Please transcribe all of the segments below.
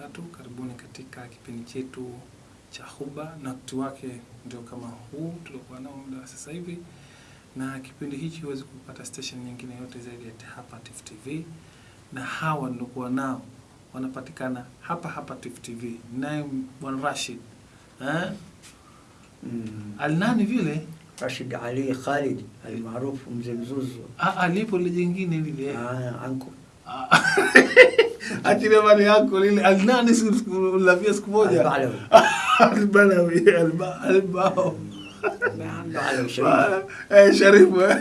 wabarakatuh. Karibuni katika kipindi chetu cha Huba na wakati wake ndio kama huu tuliokuwa nao muda wa sasa hivi, na kipindi hichi huwezi kupata station nyingine yote zaidi ya hapa Tifu TV, na hawa niliokuwa nao wanapatikana hapa hapa Tifu TV, naye bwana Rashid eh? Mm. Alinani vile Rashid Ali Khalid almaarufu Mzee Mzuzu. Ah, alipo lile jingine lile Ah, anko Achilia mali yako lile alinani siku ulavia siku moja? Albao Albalawi Sharif. Eh, Sharifu eh.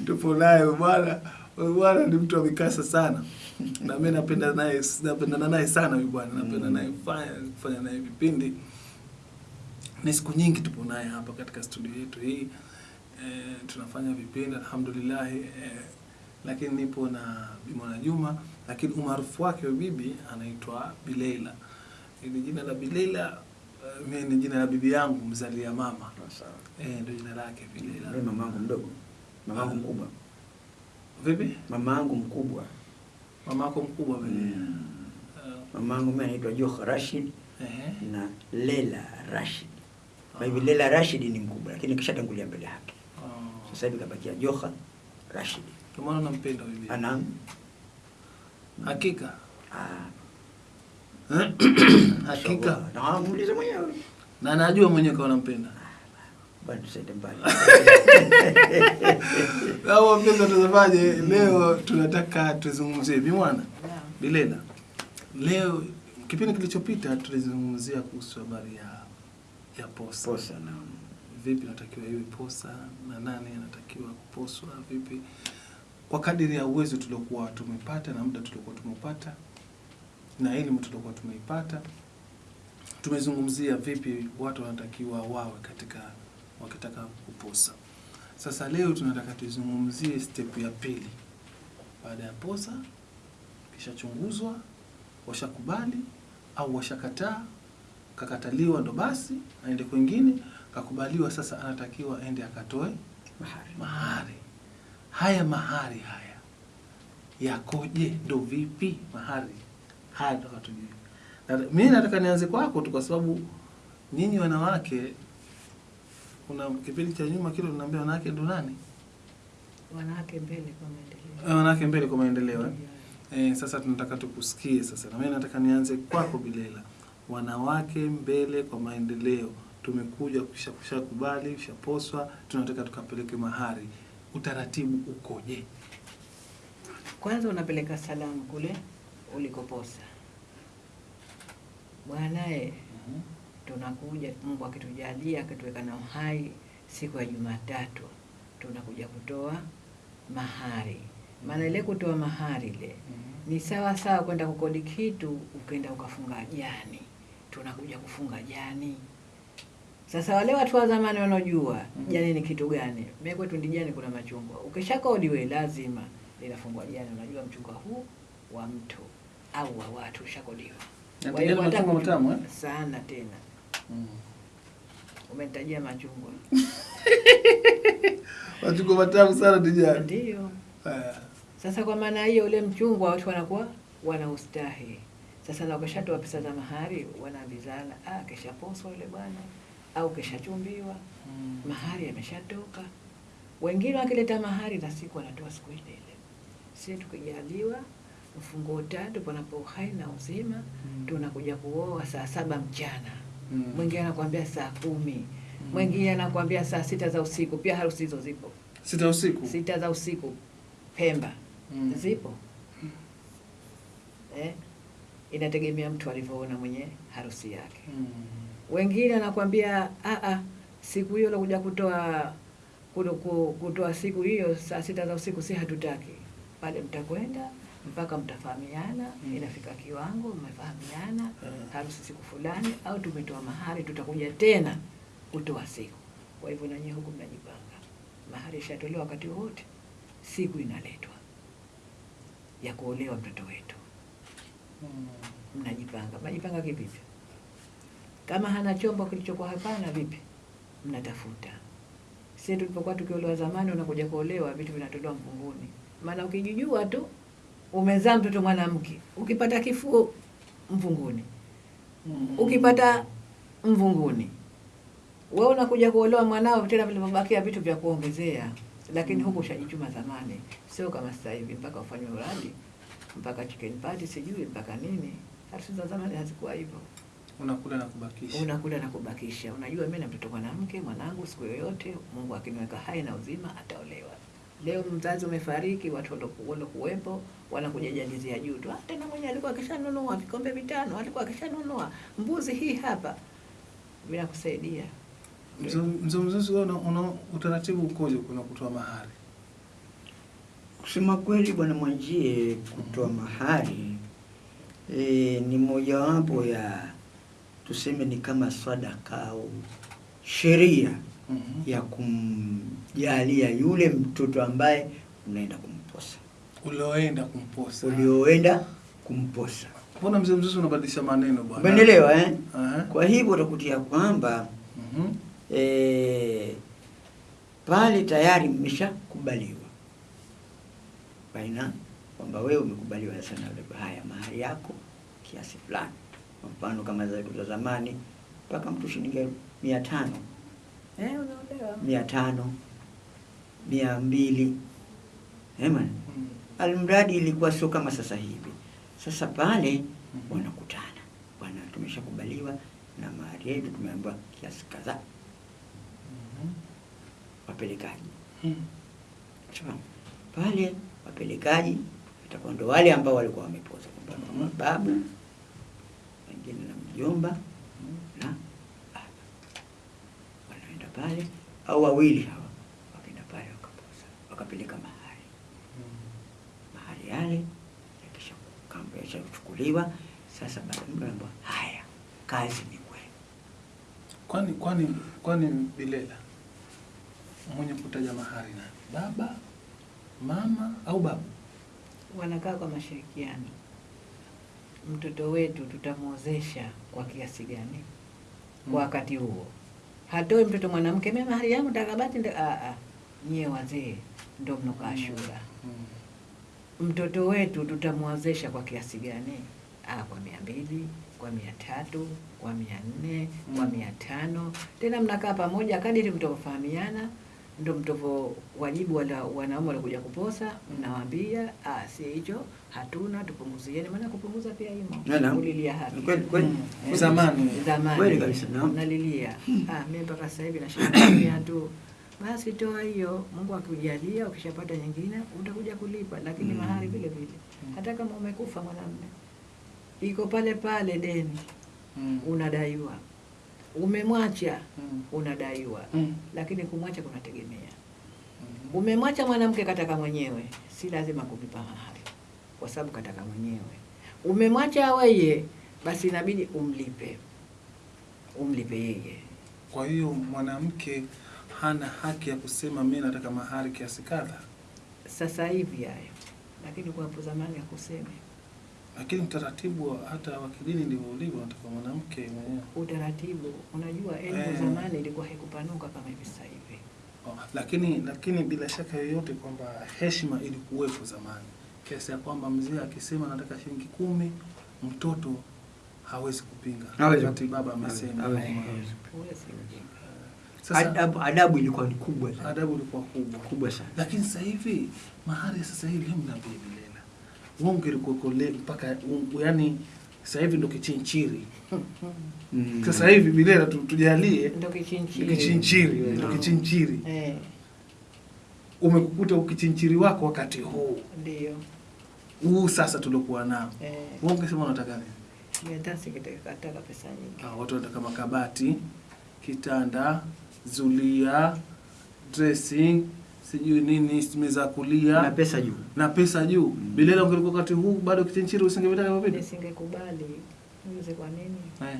tupo naye bwana. Bwana ni mtu wa mikasa sana. Na mimi napenda naye napendana naye sana huyu bwana. Napenda naye kufanya kufanya naye vipindi. Ni siku nyingi tupo naye hapa katika studio yetu hii. E, tunafanya vipindi alhamdulillah e, lakini nipo na Bimona Juma lakini umaarufu wake wa bibi anaitwa Bileila Ni jina la Bileila e, mimi ni jina la bibi yangu mzalia mama Sawa. e, ndio jina lake Bileila Mimi mamangu mdogo. Mamangu mkubwa. vipi Mamangu mkubwa. mamako mkubwa vile Mm. Eh, Mamangu mimi anaitwa Joha Rashid ehe. na Lela Rashid. Kwa hivyo Lela Rashid ni mkubwa lakini kisha tangulia mbele yake. Oh. Sasa hivi kabakia Joha Rashid. Kwa maana nampenda bibi. Ana? Hakika. Ah, hakika. Na muulize mwenyewe. na najua mwenyewe kama nampenda. Bwana tusaidie mbali. au wapenzi watazamaji leo tunataka tuzungumzie bimwana bilela leo kipindi kilichopita tulizungumzia kuhusu habari ya ya posa. Posa na vipi natakiwa iwe posa na nani anatakiwa kuposwa vipi kwa kadiri ya uwezo tuliokuwa tumepata na muda tuliokuwa tumepata na elimu tuliokuwa tumeipata tumezungumzia vipi watu wanatakiwa wawe katika wakitaka kuposa. Sasa leo tunataka tuzungumzie step ya pili. Baada ya posa kishachunguzwa washakubali au washakataa kakataliwa ndo basi aende kwingine kakubaliwa sasa anatakiwa aende akatoe mahari. mahari haya mahari haya yakoje ndo vipi mahari haya nataka tujue Na- mimi nataka nianze kwako tu kwa sababu nyinyi wanawake kuna kipindi cha nyuma kile tunaambia wanawake ndo nani wanawake mbele kwa maendeleo. Eh, wanawake mbele kwa maendeleo eh? Eh, sasa tunataka tukusikie sasa, na mimi nataka nianze kwako Bilela. Wanawake mbele kwa maendeleo, tumekuja kusha kushakubali ushaposwa, tunataka tukapeleke mahari, utaratibu ukoje? Kwanza unapeleka salamu kule ulikoposa, bwanae, tunakuja Mungu akitujalia akituweka na uhai, siku ya Jumatatu tunakuja kutoa mahari. Maana ile kutoa mahari ile ni sawa sawa kwenda kukodi kitu ukenda ukafunga jani, tunakuja kufunga jani. Sasa wale watu wa zamani wanaojua Mhm. jani ni kitu gani, mimi kwetu ndijani kuna machungwa. Ukishakodi we lazima linafungwa jani, unajua mchungwa huu wa mtu au wa watu ushakodiwa. Tena mm. eh? sana tena, umenitajia machungwa Machungwa matamu sana tijani. ndio. Sasa kwa maana hiyo ule mchungwa watu wanakuwa wana ustahi Sasa na ukishatoa pesa za mahari wanaambizana, ah, kesha poso yule bwana au keshachumbiwa, mahari yameshatoka. Wengine wakileta mahari na siku wanatoa siku ile ile. Sisi tukijaliwa mfungo tatu panapo uhai na uzima, mm. tunakuja kuoa saa saba mchana. mm. Mwingine anakuambia saa kumi, mwingine anakuambia saa sita za usiku. Pia harusi hizo zipo, Sita usiku. sita za usiku Pemba Mm. zipo mm. eh? Inategemea mtu alivyoona mwenye harusi yake. Mm. Wengine anakwambia "Ah, ah, siku hiyo lokuja kutoa kuto- kutoa siku hiyo saa sita za usiku, si hatutaki pale, mtakwenda mpaka mtafahamiana, Mm. inafika kiwango mmefahamiana, Mm. harusi siku fulani, au tumetoa mahari, tutakuja tena kutoa siku. Kwa hivyo nanyi huku mnajipanga, mahari ishatolewa wakati wote, siku inaletwa ya kuolewa mtoto wetu Mm. mnajipanga. Mnajipanga kivipi? Kama hana chombo kilichokuwa hapana, vipi? Mnatafuta. Sisi tulipokuwa tukiolewa zamani, unakuja kuolewa vitu vinatolewa mvunguni, maana ukijijua tu umezaa mtoto mwanamke, ukipata kifuo mvunguni, Mm. ukipata mvunguni, wewe unakuja kuolewa mwanao, tena vilivyobakia vitu vya kuongezea, lakini huko ushajichuma zamani, sio kama sasa hivi mpaka ufanywe uradi mpaka chicken party sijui mpaka nini. Harusi za zamani hazikuwa hivyo, unakula na kubakisha. unakula na kubakisha. Unajua mimi na mtoto mwanamke, mwanangu siku yoyote Mungu akiniweka hai na uzima ataolewa. Leo mzazi umefariki, watu waloku- walokuwepo wanakuja jalizia juu tu, "Ah, tena mwenye alikuwa akishanunua vikombe vitano, alikuwa akishanunua mbuzi hii hapa, vinakusaidia kusaidia. mzee Mzuzu, wewe una, una utaratibu ukoje kuna kutoa mahari? Kusema kweli, bwana Mwanjie, kutoa mahari e, ni mojawapo ya tuseme ni kama sadaka au sheria mm -hmm. ya kumjalia yule mtoto ambaye unaenda kumposa, Ulioenda kumposa. ulioenda kumposa. Mbona mzee Mzuzu unabadilisha maneno bwana? Umeelewa eh? Uh -huh. Kwa hivyo utakutia kwamba Mhm. eh, pale tayari mmeshakubaliwa baina kwamba wewe umekubaliwa sana haya mahali yako kiasi fulani. Kwa mfano kama zetu za zamani mpaka mtu shilingi mia tano eh, unaolewa mia tano mia mbili eh bwana. Mm. Almradi ilikuwa sio kama sasa hivi. Sasa pale wanakutana, bwana, tumeshakubaliwa na mahari yetu, tumeambiwa kiasi kadhaa, Mhm. wapelekaji Mm. Pale wapelekaji watakuwa ndo wale ambao walikuwa wamepoza kwamba Mhm. Mjomba na baba wanaenda pale au wawili hawa wakaenda pale wakaposa, wakapeleka mahali mahali yale yakisha kamba yashachukuliwa sasa muda anaambiwa, haya kazi ni kwenu Kwani kwani kwani Bilela mwenye kutaja mahari nani? Baba, mama au babu? wanakaa kwa mashirikiano. Mtoto wetu tutamwozesha kwa kiasi gani Mm. kwa wakati huo? Hatoe mtoto mwanamke, mimi mahari yangu takabati nda a a, nyie wazee ndo mnokaa shura. Mm. Mtoto wetu tutamwozesha kwa kiasi gani? Ah, kwa mia mbili, kwa mia tatu, kwa mia nne, kwa Mm. mia tano. Tena mnakaa pamoja kadiri mtavofahamiana, ndo mtovo wajibu wala wanaume walikuja kuposa, mnawaambia ah, si hicho hatuna, tupunguzieni. Maana kupunguza pia imo kulilia haki Kweli, kweli. Mm. Zamani. zamani Kweli kabisa, na nalilia ah, mimi mpaka sasa hivi nashangaa tu basi toa hiyo, Mungu akujalia, ukishapata nyingine utakuja kulipa, lakini Mm. mahari vile vile, hata kama umekufa mwanamume, iko pale pale deni Mm. unadaiwa, umemwacha Mm. unadaiwa, Mm. lakini kumwacha kunategemea. mm. Umemwacha mwanamke kataka mwenyewe, si lazima kulipa mahari, kwa sababu kataka mwenyewe. Umemwacha weye, basi inabidi umlipe, umlipe yeye. Kwa hiyo mwanamke hana haki ya kusema mimi nataka mahari kiasi kadha, Sasa hivi hayo, lakini kwa hapo zamani hakusemi. Lakini utaratibu hata wa kidini ndivyo ulivyo, nataka mwanamke mwenyewe. Utaratibu, unajua elimu Eh. zamani ilikuwa haikupanuka kama hivi sasa hivi. Oh, lakini lakini bila shaka yoyote kwamba heshima ilikuwepo zamani, kiasi ya kwamba mzee akisema nataka shilingi kumi, mtoto hawezi kupinga Hawezi. wakati baba amesema. Hawezi. ujinga. Sasa adabu, adabu ilikuwa ni kubwa sana adabu ilikuwa kubwa kubwa sana lakini sasa hivi mahari sasa hivi hamna bei Bilela, wonge likokole mpaka yani sasa hivi ndo kichinchiri. Mm. Sasa hivi Bilela tu, tujalie Ndo kichinchiri. kichinchiri, ndo kichinchiri. Eh, Umekukuta ukichinchiri wako wakati huu ndio. huu sasa tuliokuwa nao, Eh, Wewe ungesema unataka nini? mimi hata sikataka pesa nyingi. Ah, watu wanataka makabati, kitanda, zulia, dressing, sijui nini, simeza kulia na pesa juu na pesa juu. mm. Bilele ungelikuwa wakati huu bado kichinchiri usingevitaka hivyo vitu? Nisingekubali. mzee. kwa nini? Eh.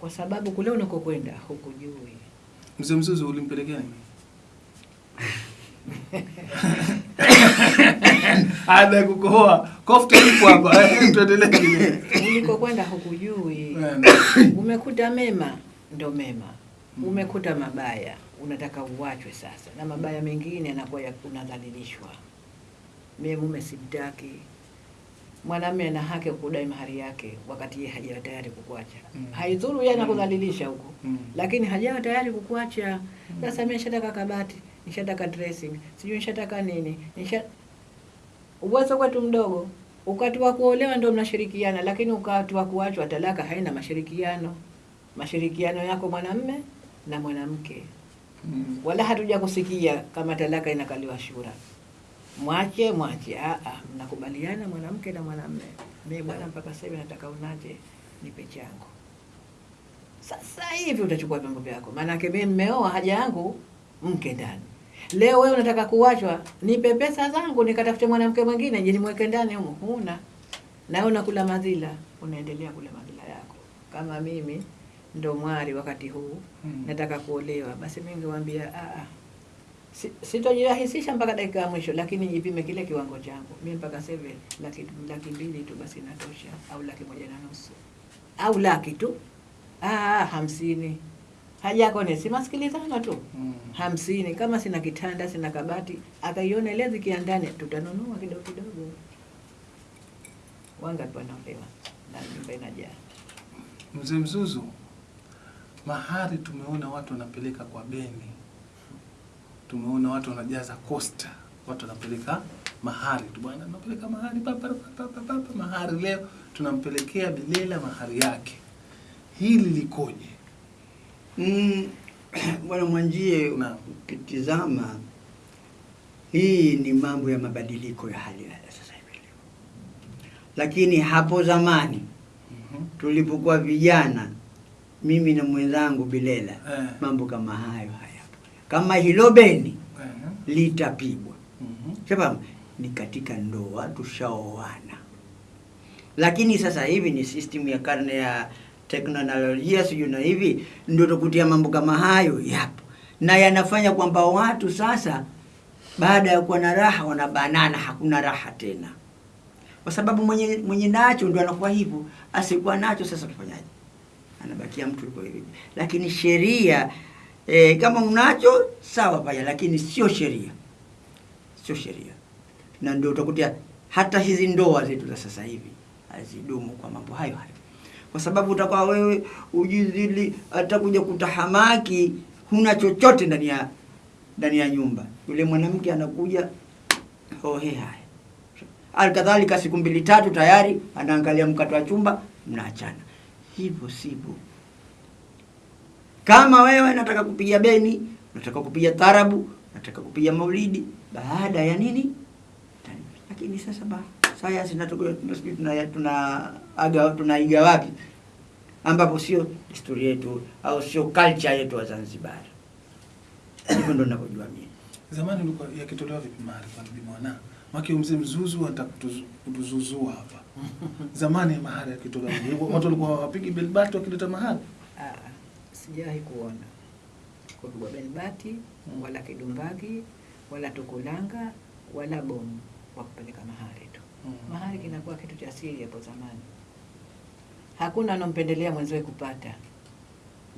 Kwa sababu kule unakokwenda hukujui. Mzee Mzuzu ulimpelekea nini? Ada kukohoa. Kofta ipo hapa. Eh, Tuendelee kile. Ulikokwenda hukujui. Eh, Umekuta mema ndo mema, Mm. umekuta mabaya unataka uwachwe sasa, na mabaya mengine yanakuwa ya unadhalilishwa. Mie mume simtaki. Mwanamume ana haki ya kudai mahari yake wakati yeye hajawa tayari kukuacha. Mm. Haidhuru yeye anakudhalilisha huko, Mm. lakini hajawa tayari kukuacha. Sasa mm. mimi nishataka kabati, nishataka dressing, sijui nishataka nini, nisha uwezo kwetu mdogo. Wakati wa kuolewa ndio mnashirikiana, lakini wakati wa kuachwa talaka haina mashirikiano. Mashirikiano yako mwanamume na mwanamke, Mm. wala hatuja kusikia kama talaka inakaliwa shura. Mwache mwache, ah ah, mnakubaliana mwanamke na mwanamme. Mimi bwana, mpaka sasa nataka unaje, nipe changu. Sasa hivi utachukua vyombo vyako, maanake mimi mmeoa, haja yangu mke ndani. Leo wewe unataka kuachwa, nipe pesa zangu nikatafute mwanamke mwingine je nimweke ndani humo, huna na wewe unakula madhila, unaendelea kula madhila yako. Kama mimi ndo mwari wakati huu Mm. nataka kuolewa, basi mimi ningewaambia ah, ah, si- sitojirahisisha mpaka dakika ya mwisho, lakini jipime kile kiwango changu. Mimi mpaka sasa laki, laki mbili tu basi natosha, au laki moja na nusu au laki tu ah, hamsini haja yako ni si masikilizano tu Mm. hamsini. Kama sina kitanda sina kabati, akaiona ile zikiandani, tutanunua kidogo kidogo. Wangapi wanaolewa na nyumba inajaa? Mzee Mzuzu, mahari tumeona watu wanapeleka kwa beni, tumeona watu wanajaza kosta, watu wanapeleka mahari tu, bwana, tunapeleka mahari papa, papa, papa, papa, mahari leo tunampelekea Bilela mahari yake. Hili likoje? Mm, Bwana Mwanjie, ukitizama hii ni mambo ya mabadiliko ya hali ya sasa hivi leo, lakini hapo zamani mm -hmm. tulipokuwa vijana, mimi na mwenzangu Bilela, Eh. mambo kama hayo hayapo. Kama hilo beni Eh. litapigwa mm -hmm. sababu ni katika ndoa tushaoana, lakini sasa hivi ni system ya karne ya teknolojia sijui na hivi ndio tukutia mambo kama hayo yapo, na yanafanya kwamba watu sasa baada ya kuwa na raha wanabanana, hakuna raha tena, kwa sababu mwenye mwenye nacho ndio anakuwa hivyo, asikuwa nacho sasa tufanyaje? Anabakia mtu yuko hivi, lakini sheria e, kama unacho sawa paya, lakini sio sheria. Sio sheria, na ndio utakutia hata hizi ndoa zetu za sasa hivi hazidumu kwa mambo hayo hayo, kwa sababu utakuwa wewe ujizili, atakuja kutahamaki, huna chochote ndani ya ndani ya nyumba, yule mwanamke anakuja hohe haya. Alkadhalika siku mbili tatu tayari anaangalia mkato wa chumba, mnaachana. Hivyo sivyo. Kama wewe nataka kupiga beni, nataka kupiga tarabu, nataka kupiga maulidi baada ya nini? Lakini sasa ba sayansi natoka tunasijui tuna tuna aga tunaiga wapi? Ambapo sio historia yetu au sio culture yetu wa Zanzibar. Hivyo ndo ninavyojua mimi. Zamani ulikuwa yakitolewa vipi mahari kwa bibi mwana? Maki mzee Mzuzu atakutuzuzua hapa. Zamani mahari yakitoka watu walikuwa hawapigi belbati wakileta mahari. Ah, sijawahi kuona kupigwa belbati Mm. wala kidumbagi wala tukulanga wala bomu wa kupeleka mahari tu. Mm. Mahari kinakuwa kitu cha siri hapo zamani, hakuna anompendelea mwenziwe kupata.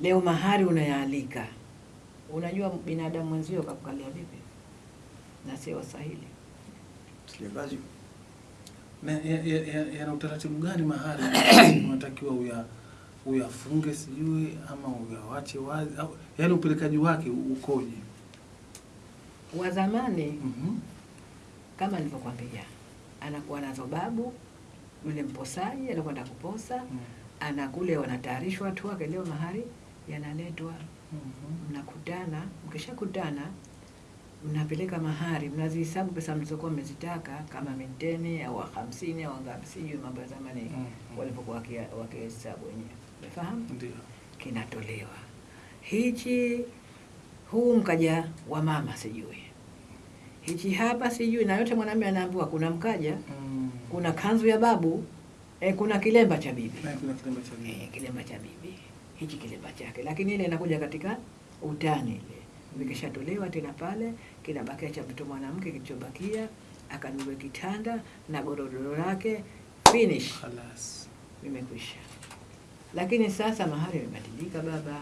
Leo mahari unayaalika, unajua binadamu mwenzio kakukalia vipi, na sio Waswahili. Sijakazi. Na ya- ya- ya- yana utaratibu gani mahali unatakiwa uya uyafunge sijui ama uyawache wazi au yaani upelekaji wake ukoje? Wa zamani mm -hmm. kama nilivyokwambia, anakuwa nazo babu yule mposaji anakwenda kuposa, Mm. -hmm. anakule wanatayarishwa tu, wake, leo mahari yanaletwa, mm mnakutana. Mkishakutana mnapeleka mahari, mnazihesabu pesa mlizokuwa mmezitaka kama minteni au hamsini au ngapi, sijui mambo ya zamani mm -hmm. walipokuwa wakihesabu wenyewe, umefahamu? Ndio. Kinatolewa hichi, huu mkaja wa mama sijui hichi hapa sijui, na yote mwanamume anaambiwa kuna mkaja Mm. kuna kanzu ya babu eh, kuna kilemba cha bibi Na kuna kilemba cha bibi. eh, kilemba cha bibi hichi kilemba chake, lakini ile inakuja katika utani ile vikishatolewa tena pale kinabakia cha mtoto mwanamke, kilichobakia akanunue kitanda na godoro lake, finish, Khalas. imekwisha. Lakini sasa mahali imebadilika baba,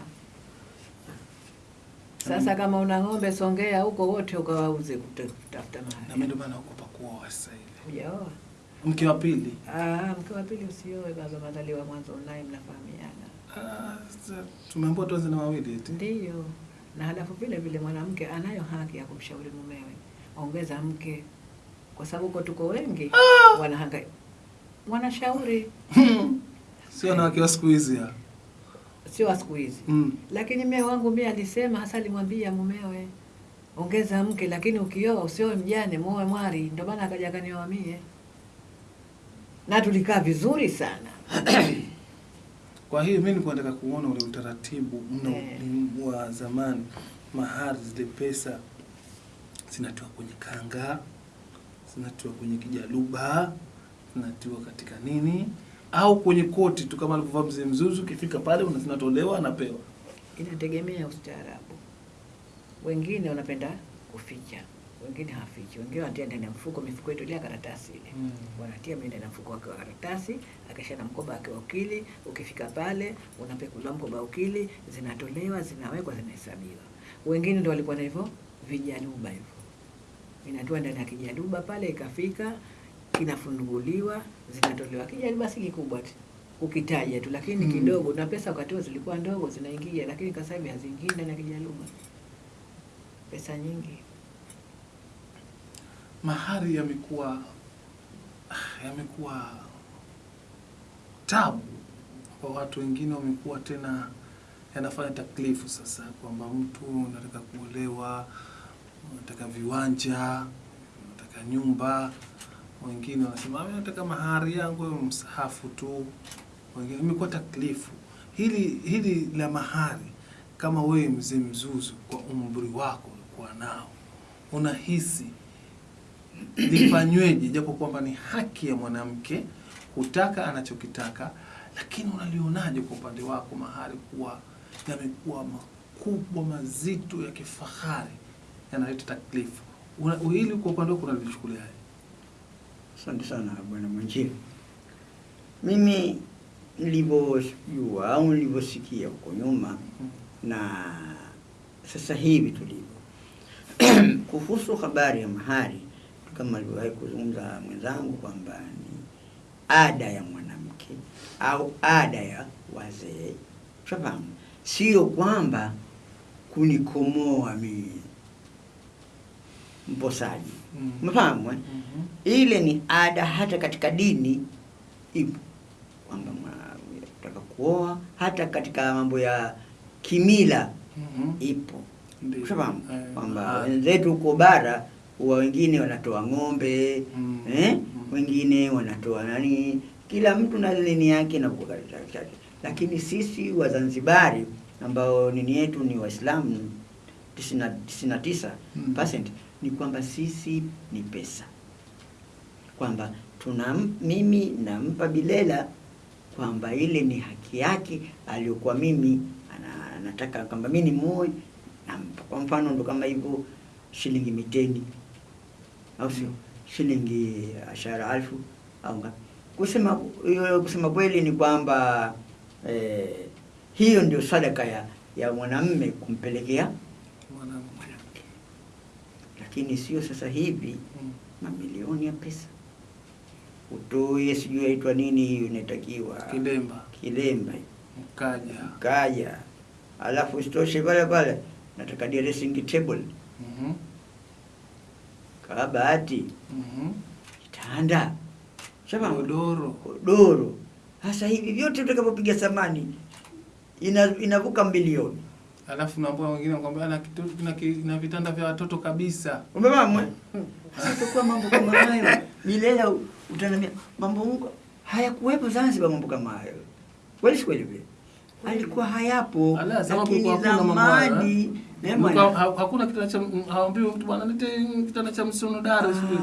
Sasa kama una ng'ombe Songea huko wote ukawauze kutafuta mahali. Na mimi ndio maana naogopa kuoa sasa hivi. Hujaoa? Mke wa pili. Ah, mke wa pili usioe baba, madhaliwa mwanzo naye mnafahamiana. Ah, tumeambiwa tuanze na wawili eti. Ndiyo, na halafu vile vile mwanamke anayo haki ya kumshauri mumewe, ongeza mke, kwa sababu huko tuko wengi wanahangaika, wanashauri, Sio wanawake wa siku hizi sio wa siku hizi. Mm. Lakini mme wangu mie alisema, hasa alimwambia mumewe, ongeza mke, lakini ukioa usioe mjane, muoe mwari. Ndio maana akaja akanioa mie, na tulikaa vizuri sana. Kwa hiyo mimi nilikuwa nataka kuona ule utaratibu mno yeah. wa zamani, mahari zile pesa zinatiwa kwenye kanga, zinatiwa kwenye kijaluba, zinatiwa katika nini au kwenye koti tu kama alivyovaa mzee Mzuzu, ukifika pale zinatolewa anapewa. Inategemea ustaarabu. Wengine wanapenda kuficha, wengine hafichi, wengine wanatia ndani ya mfuko. Mifuko yetu ile karatasi ile Mm. wanatia mimi ndani ya mfuko wake wa karatasi, akisha na mkoba wake wa ukili. Ukifika pale unapekuliwa mkoba wa ukili, zinatolewa, zinawekwa, zinahesabiwa. Wengine ndio walikuwa na hivyo vijaluba hivyo, inatoa ndani ya kijaluba pale, ikafika kinafunguliwa, zinatolewa. Kijaluba si kikubwa tu ukitaja tu, lakini Mm. kidogo, na pesa wakati zilikuwa ndogo, zinaingia, lakini sasa hivi haziingii ndani ya kijaluba, pesa nyingi. Mahari yamekuwa yamekuwa tabu kwa watu wengine, wamekuwa tena yanafanya taklifu sasa, kwamba mtu unataka kuolewa, unataka viwanja, unataka nyumba. Wengine wanasema nataka mahari yangu iwe msahafu tu. Wengine imekuwa taklifu hili hili la mahari. Kama wewe mzee Mzuzu, kwa umri wako ulikuwa nao, unahisi lifanyweje, japo kwamba ni haki ya mwanamke kutaka anachokitaka, lakini unalionaje kwa upande wako mahari kuwa yamekuwa makubwa mazito ya kifahari yanaleta taklifu? Hili kwa upande wako unalichukuliaje? Asante sana bwana mwanjiri Mimi nilivyojua au nilivyosikia huko nyuma na sasa hivi tulivyo kuhusu habari ya mahari, kama alivyowahi kuzungumza mwenzangu kwamba ni ada ya mwanamke au ada ya wazee, shafahamu, sio kwamba kunikomoa mimi mposaji, Mm. mm -hmm. Ile ni ada hata katika dini ipo kwamba taka kuoa hata katika mambo ya kimila mm -hmm. ipo ushafahamu Eh, kwamba ah. wenzetu huko bara huwa wengine wanatoa ng'ombe Mm. eh? Mm. wengine wanatoa nani kila mtu na nini yake na chake lakini sisi wazanzibari ambao nini yetu ni waislamu tisini na- tisini na tisa Mm. ni kwamba sisi ni pesa kwamba tuna mimi nampa Bilela kwamba ile ni haki yake aliyokuwa mimi anataka kwamba mimi ni muoe nampa. Kwa mfano ndo kama hivyo shilingi miteni au sio shilingi ashara alfu au ngapi. Kusema hiyo kusema kweli ni kwamba eh, hiyo ndio sadaka ya ya mwanamme kumpelekea Mwanamke. lakini sio sasa hivi Mm. mamilioni ya pesa utoe, sijui aitwa nini hiyo inatakiwa Kilemba. kilemba, Mkaja. kaja, alafu isitoshe pale pale nataka dressing table, Mhm. Kabati, Mhm. kitanda, shaba Godoro. godoro. Sasa hivi vyote utakapopiga thamani ina, inavuka milioni. Alafu naambia wengine kwamba na kitu na, na vitanda vya watoto kabisa. Umemamwe? eh? Sasa kwa mambo kama hayo milele utaniambia mambo Mungu hayakuwepo Zanzibar mambo kama hayo. Kweli si kweli vile? Alikuwa hayapo. Ala, sababu Lakini kuna mambo ha- Hakuna kitanda cha haambiwi mtu bwana nite kitanda cha msono.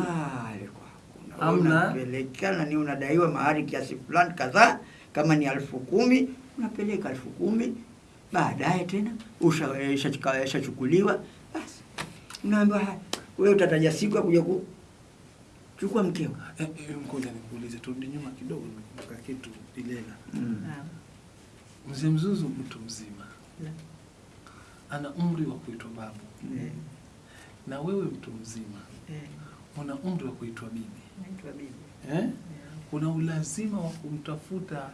Ah, alikuwa hakuna. Hamna. Unapelekana ni unadaiwa mahari kiasi fulani kadhaa kama ni elfu kumi unapeleka elfu kumi baadaye tena ushachukuliwa eh, basi unaambiwa "Ha, wewe utataja siku ya kuja kuchukua mkeo Eh, eh, Ngoja nikuulize, turudi nyuma kidogo, nimekumbuka kitu Ilela. mm. Mzee Mzuzu mtu mzima Naam. Ana umri wa kuitwa babu Eh, na wewe mtu mzima eh, una umri wa kuitwa bibi naitwa bibi. eh? yeah. Una ulazima wa kumtafuta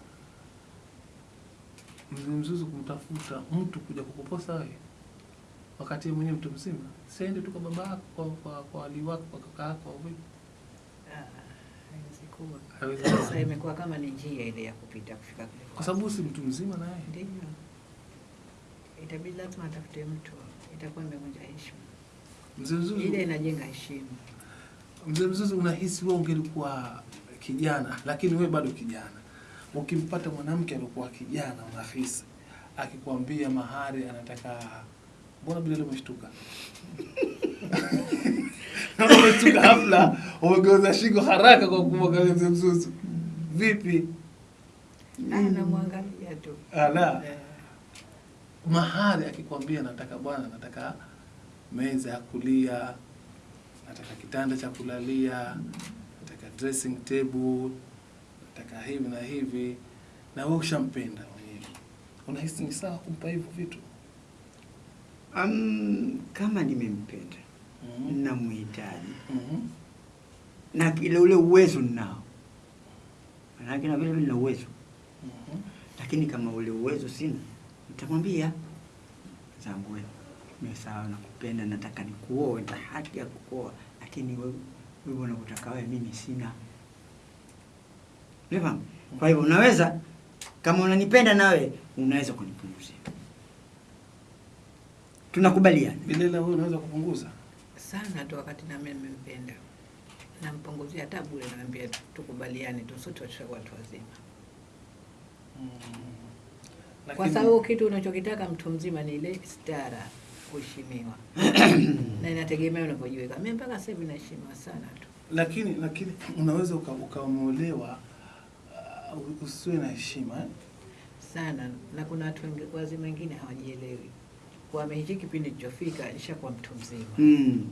Mzuzu, kumtafuta mtu kuja kukuposa wewe wakati mwenyewe mtu mzima. Siende tu kwa baba yako, kwa kwa, kwa ali wako, kwa kaka yako au vipi? ah, haiwezi kuwa. Sasa imekuwa kama ni njia ile ya kupita kufika kule Kwa sababu si mtu mzima naye. Ndiyo, itabidi lazima atafute mtu, itakuwa imevunja heshima. Mzee Mzuzu, Ile inajenga heshima. mzee Mzuzu, unahisi wewe ungelikuwa kijana, lakini wewe bado kijana, ukimpata mwanamke aliyokuwa kijana, unahisi akikwambia mahari anataka, mbona bila umeshtuka? Naona umeshtuka hafla, umegeuza shingo haraka kwa kumwangalia mzee Mzuzu. Vipi? Ah, namwangalia tu Ala, Eh, mahari akikwambia nataka bwana, nataka meza ya kulia, nataka kitanda cha kulalia, nataka dressing table, nataka hivi na hivi, na wewe ushampenda mwenyewe, unahisi ni sawa kumpa hivyo vitu? Um, kama nimempenda Mhm. mm -hmm. na ile ule uwezo ninao, manake na vile vile na uwezo, -hmm. lakini kama ule uwezo sina, nitamwambia zangu, wewe mimi sawa, nakupenda, nataka nikuoe, na haki ya kukuoa, lakini wewe wewe unakutaka wewe, mimi sina. Unafahamu? Kwa hivyo unaweza kama unanipenda nawe unaweza kunipunguzia, tunakubaliana. Bilela, wewe unaweza kupunguza? sana tu wakati na mimi nimempenda, nampunguzia hata bure, naambia tukubaliane tu, sote watu wazima, Mhm. Kwa sababu kitu unachokitaka mtu mzima ni ile stara, kuheshimiwa na inategemea unavyojiweka. Mimi mpaka sasa hivi naheshimiwa sana tu. lakini lakini unaweza uka- ukaomolewa uh, usiwe na heshima eh? sana na kuna watu wazima wengine hawajielewi kwamba hichi kipindi kilichofika nishakuwa mtu mzima. Mm.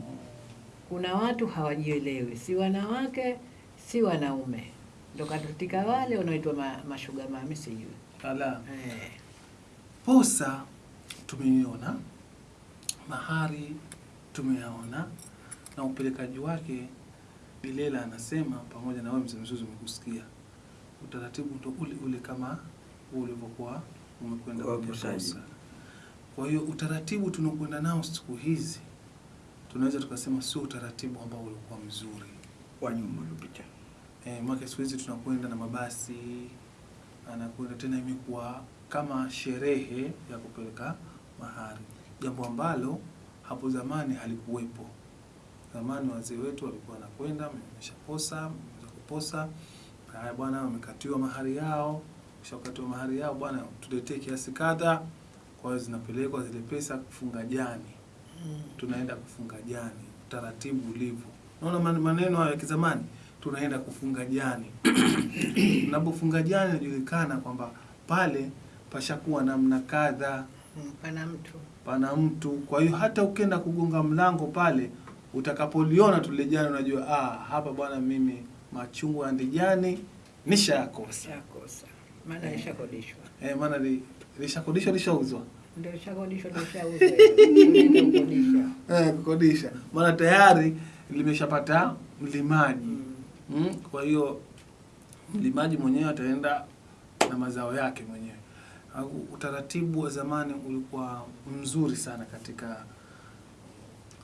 Kuna watu hawajielewi, si wanawake si wanaume, ndo katika wale wanaoitwa ma, mashuga mami, sijui Ala. eh. Posa tumeiona, mahari tumeyaona, na upelekaji wake. Bilela anasema pamoja na wewe mzee Mzuzu, umekusikia utaratibu ndo ule ule kama ulivyokuwa umekwenda kwa kwenye posa. Kwa hiyo utaratibu tunaokwenda nao siku hizi tunaweza tukasema sio utaratibu ambao ulikuwa mzuri. wa nyuma uliopita. Eh, mwaka siku hizi tunakwenda na mabasi, anakwenda tena, imekuwa kama sherehe ya kupeleka mahari, jambo ambalo hapo zamani halikuwepo. Zamani wazee wetu walikuwa wanakwenda, wameshaposa, mmeweza kuposa, haya bwana, wamekatiwa mahari yao, kisha wakatiwa mahari yao, bwana, tuletee kiasi kadha. Kwa hiyo zinapelekwa zile pesa kufunga jani tunaenda kufunga jani, utaratibu ulivyo. Naona maneno hayo ya kizamani, tunaenda kufunga jani. Unapofunga jani, inajulikana kwamba pale pashakuwa namna kadha, Mm, pana mtu. Pana mtu. Kwa hiyo hata ukienda kugonga mlango pale, utakapoliona tulijani unajua ah, hapa bwana, mimi machungu ya ndijani nishayakosa. shakosa, maana ishakodishwa, Eh, maana li- lishakodishwa lishauzwa. Eh, kukodisha, maana tayari limeshapata mlimaji. Mm. Mm, kwa hiyo mlimaji mwenyewe ataenda na mazao yake mwenyewe. Au Utaratibu wa zamani ulikuwa mzuri sana katika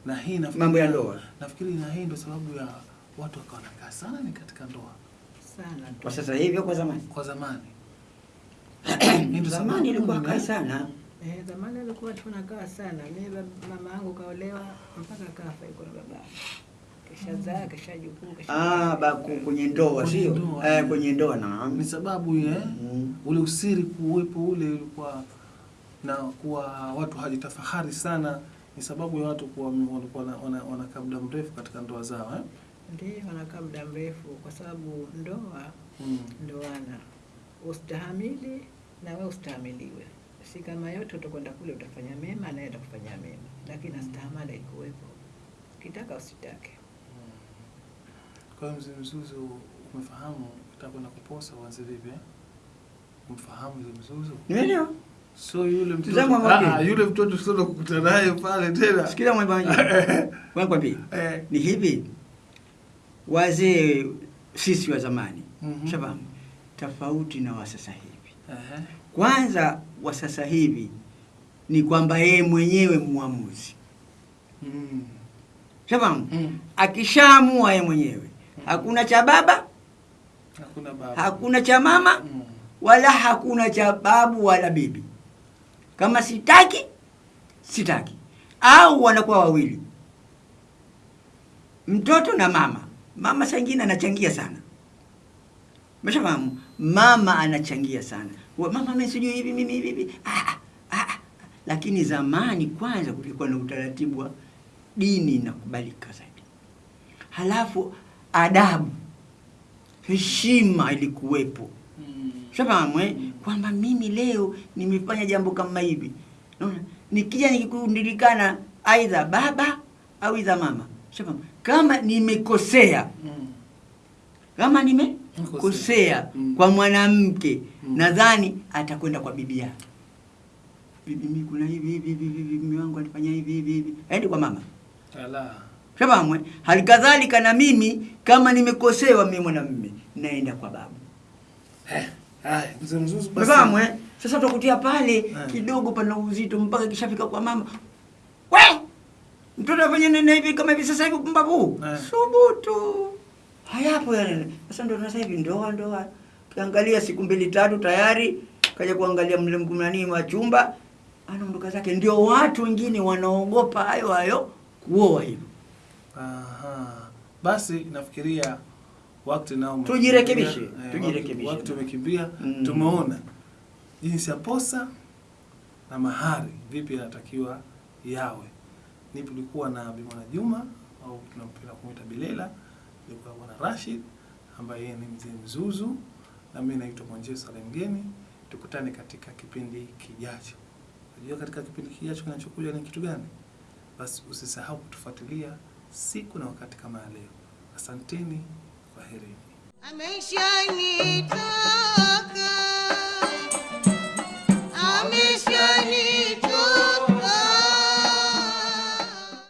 na hii nafikiri- Mambo ya ndoa. Nafikiri na hii ndio sababu ya watu wakawa nakaa sana ni katika ndoa sana. Kwa sasa hivi kwa zamani? kwa zamani. Ndio Zamani ilikuwa kaa sana. Eh, zamani alikuwa tunakaa sana. Mimi mama yangu kaolewa mpaka kafa, yuko na baba kisha kashajukuu Ah, ba kwenye ndoa sio? Eh, kwenye ndoa na ni sababu ya Mm. ule usiri kuwepo ule ulikuwa na kuwa watu hajitafahari sana, ni sababu ya watu kuwa walikuwa wana- wana- wanakaa muda mrefu katika ndoa zao eh? ndio wanakaa muda mrefu, kwa sababu ndoa mm. ndoana ustahamili na wewe ustahamiliwe. Si kama yote utakwenda kule utafanya mema naye atakufanyia mema, lakini astahamala ikuwepo, kitaka usitake. Kwa hiyo mzee Mzuzu, umefahamu utakwenda kuposa uanze vipi eh? Umfahamu mzee Mzuzu? Ndio. So yule mtoto ah, yule mtoto sio kukutana naye pale tena. Sikiza kwa Wanakwambia Eh. ni hivi, wazee sisi wa zamani Mm -hmm. Shabamu. tofauti na wa sasa hivi. Ehe. Kwanza wa sasa hivi ni kwamba yeye mwenyewe muamuzi, Mm. Shabamu. Mm. akishaamua yeye mwenyewe, hakuna cha baba, Hakuna baba. hakuna cha mama, Mm. wala hakuna cha babu wala bibi. Kama sitaki, sitaki, au wanakuwa wawili, mtoto na mama. Mama saa ingine anachangia sana, meshafahamu. Mama anachangia sana, mama mimi sijui hivi mimi hivi hivi. Ah, ah, ah, ah. Lakini zamani kwanza kulikuwa na utaratibu wa dini inakubalika zaidi, halafu adabu, heshima ilikuwepo Mm. shafahamu eh? Mm. kwamba mimi leo nimefanya jambo kama hivi naona nikija nikikundilikana aidha baba au aidha mama shafahamu kama nimekosea Mm. kama nimekosea Mm. kwa mwanamke Mm. nadhani atakwenda kwa bibi yake bibi mimi kuna hivi hivi hivi mimi wangu alifanya hivi hivi hivi aende kwa mama Ala. Shafahamu eh? halikadhalika na mimi kama nimekosewa mimi mwanamume naenda kwa babu Eh. ah, eh? Sasa utakutia pale Eh. kidogo pana uzito mpaka kishafika kwa mama. We! Mtoto afanye nene hivi kama hivi sasa hivi pumbavu. Eh. Subutu. Hayapo yale. Sasa ndo sasa hivi ndoa ndoa. Kiangalia siku mbili tatu tayari kaja kuangalia mle mkumnani wa chumba anaondoka zake. Ndio watu wengine wanaogopa hayo hayo kuoa hivyo. Aha. Basi nafikiria wakati nao. Tujirekebishe, Eh, tujirekebishe. Wakati umekimbia, Mm. tumeona jinsi ya posa na mahari vipi yanatakiwa yawe. Ni tulikuwa na Bimwana Juma au tunampenda kumuita Bilela, nilikuwa Bwana Rashid ambaye yeye ni mzee mzuzu na mimi naitwa Mwanje Salem Mgeni. Tukutane katika kipindi kijacho. Unajua katika kipindi kijacho kinachokuja ni kitu gani? Basi usisahau kutufuatilia siku na wakati kama ya leo. Asanteni, kwaherini.